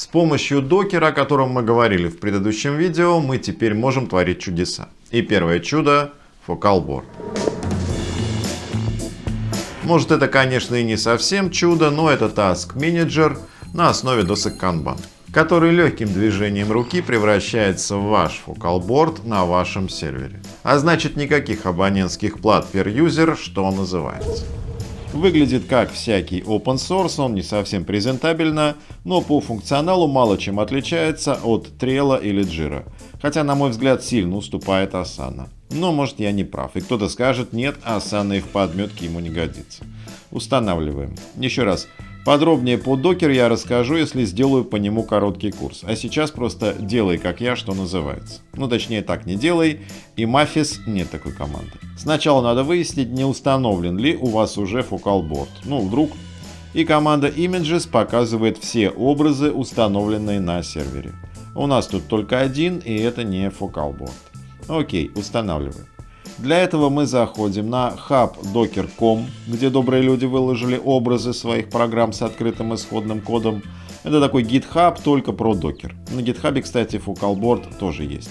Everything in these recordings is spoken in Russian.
С помощью докера, о котором мы говорили в предыдущем видео, мы теперь можем творить чудеса. И первое чудо — фокалборд. Может это, конечно, и не совсем чудо, но это Task Manager на основе досок Kanban, который легким движением руки превращается в ваш фокалборд на вашем сервере. А значит никаких абонентских плат per user, что называется. Выглядит как всякий open source, он не совсем презентабельно, но по функционалу мало чем отличается от Trello или Jira. Хотя, на мой взгляд, сильно уступает Asana. Но может я не прав, и кто-то скажет, нет, Asana и в подметке ему не годится. Устанавливаем. Еще раз, Подробнее по докер я расскажу, если сделаю по нему короткий курс. А сейчас просто делай как я, что называется. Ну точнее так, не делай. И Mafis нет такой команды. Сначала надо выяснить, не установлен ли у вас уже Focalboard. Ну вдруг. И команда Images показывает все образы, установленные на сервере. У нас тут только один, и это не Focalboard. Окей, устанавливаем. Для этого мы заходим на hub.docker.com, где добрые люди выложили образы своих программ с открытым исходным кодом. Это такой GitHub, только про Docker. На GitHub, кстати, Focalboard тоже есть.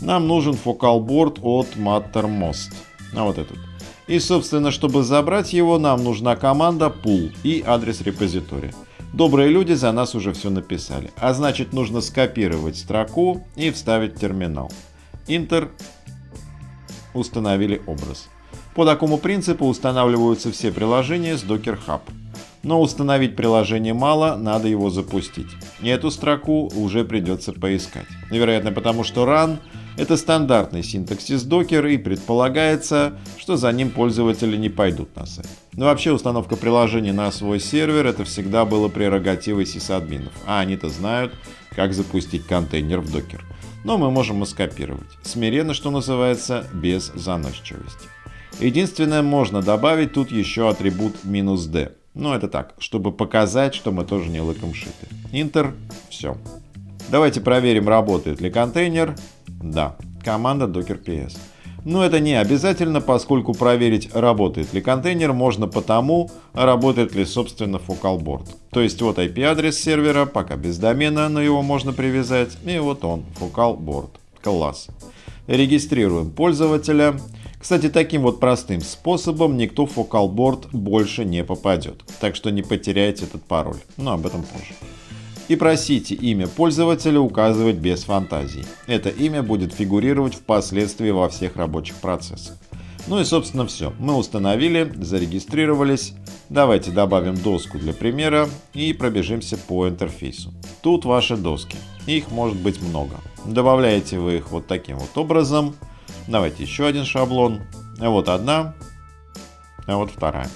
Нам нужен фокалборд от Mattermost. А вот этот. И, собственно, чтобы забрать его, нам нужна команда pull и адрес репозитория. Добрые люди за нас уже все написали. А значит, нужно скопировать строку и вставить в терминал. Enter установили образ. По такому принципу устанавливаются все приложения с Docker Hub. Но установить приложение мало, надо его запустить. И эту строку уже придется поискать. Вероятно потому, что run — это стандартный синтаксис Docker и предполагается, что за ним пользователи не пойдут на сайт. Но вообще установка приложений на свой сервер — это всегда было прерогативой сисадминов, а они-то знают, как запустить контейнер в Docker но мы можем и скопировать. Смиренно, что называется, без заносчивости. Единственное, можно добавить тут еще атрибут "-d". Ну это так, чтобы показать, что мы тоже не лыком шиты. Enter, все. Давайте проверим, работает ли контейнер. Да, команда docker ps. Но это не обязательно, поскольку проверить, работает ли контейнер, можно потому, работает ли собственно Focalboard. То есть вот IP-адрес сервера, пока без домена, но его можно привязать, и вот он, Focalboard. Класс. Регистрируем пользователя. Кстати, таким вот простым способом никто в Focalboard больше не попадет. Так что не потеряйте этот пароль. Но об этом позже и просите имя пользователя указывать без фантазий. Это имя будет фигурировать впоследствии во всех рабочих процессах. Ну и собственно все. Мы установили, зарегистрировались. Давайте добавим доску для примера и пробежимся по интерфейсу. Тут ваши доски. Их может быть много. Добавляете вы их вот таким вот образом. Давайте еще один шаблон. Вот одна, а вот вторая.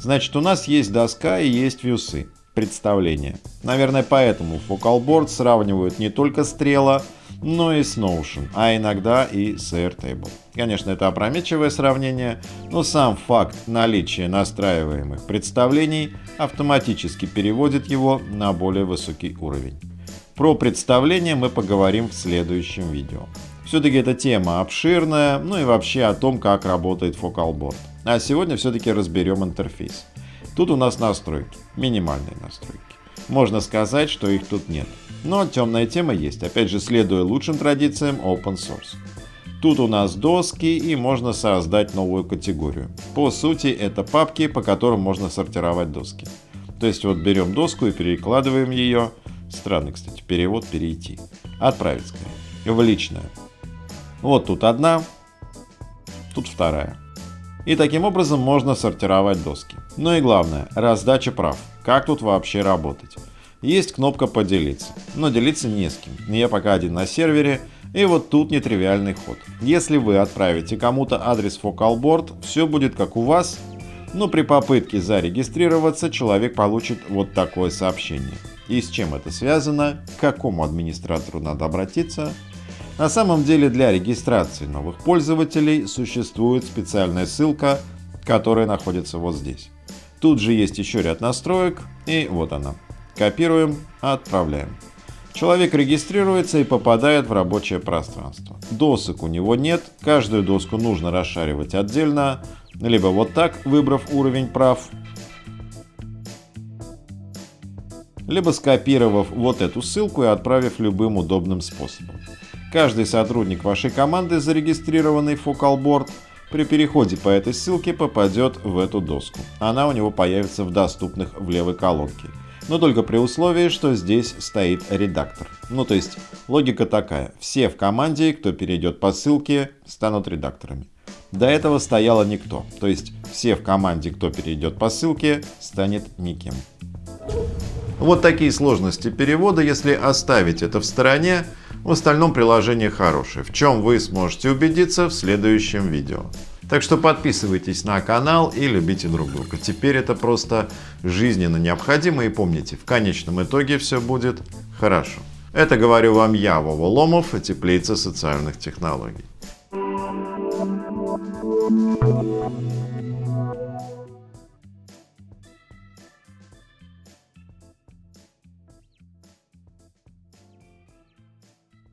Значит, у нас есть доска и есть вьюсы представления. Наверное, поэтому Focalboard сравнивают не только с Trello, но и с Notion, а иногда и с Airtable. Конечно, это опрометчивое сравнение, но сам факт наличия настраиваемых представлений автоматически переводит его на более высокий уровень. Про представление мы поговорим в следующем видео. Все-таки эта тема обширная, ну и вообще о том, как работает Focalboard. А сегодня все-таки разберем интерфейс. Тут у нас настройки, минимальные настройки. Можно сказать, что их тут нет. Но темная тема есть, опять же следуя лучшим традициям open source. Тут у нас доски и можно создать новую категорию. По сути это папки, по которым можно сортировать доски. То есть вот берем доску и перекладываем ее, странный кстати перевод, перейти, отправить скорее, в личное. Вот тут одна, тут вторая. И таким образом можно сортировать доски. Ну и главное, раздача прав. Как тут вообще работать? Есть кнопка поделиться, но делиться не с кем. Я пока один на сервере, и вот тут нетривиальный ход. Если вы отправите кому-то адрес FocalBoard, все будет как у вас, но при попытке зарегистрироваться человек получит вот такое сообщение. И с чем это связано, к какому администратору надо обратиться, на самом деле для регистрации новых пользователей существует специальная ссылка, которая находится вот здесь. Тут же есть еще ряд настроек, и вот она. Копируем, отправляем. Человек регистрируется и попадает в рабочее пространство. Досок у него нет, каждую доску нужно расшаривать отдельно, либо вот так, выбрав уровень прав, либо скопировав вот эту ссылку и отправив любым удобным способом. Каждый сотрудник вашей команды, зарегистрированный в Focalboard, при переходе по этой ссылке попадет в эту доску. Она у него появится в доступных в левой колонке. Но только при условии, что здесь стоит редактор. Ну то есть логика такая. Все в команде, кто перейдет по ссылке, станут редакторами. До этого стояло никто. То есть все в команде, кто перейдет по ссылке, станет никем. Вот такие сложности перевода, если оставить это в стороне, в остальном приложение хорошее, в чем вы сможете убедиться в следующем видео. Так что подписывайтесь на канал и любите друг друга. Теперь это просто жизненно необходимо и помните, в конечном итоге все будет хорошо. Это говорю вам я, Вова Ломов, теплица социальных технологий.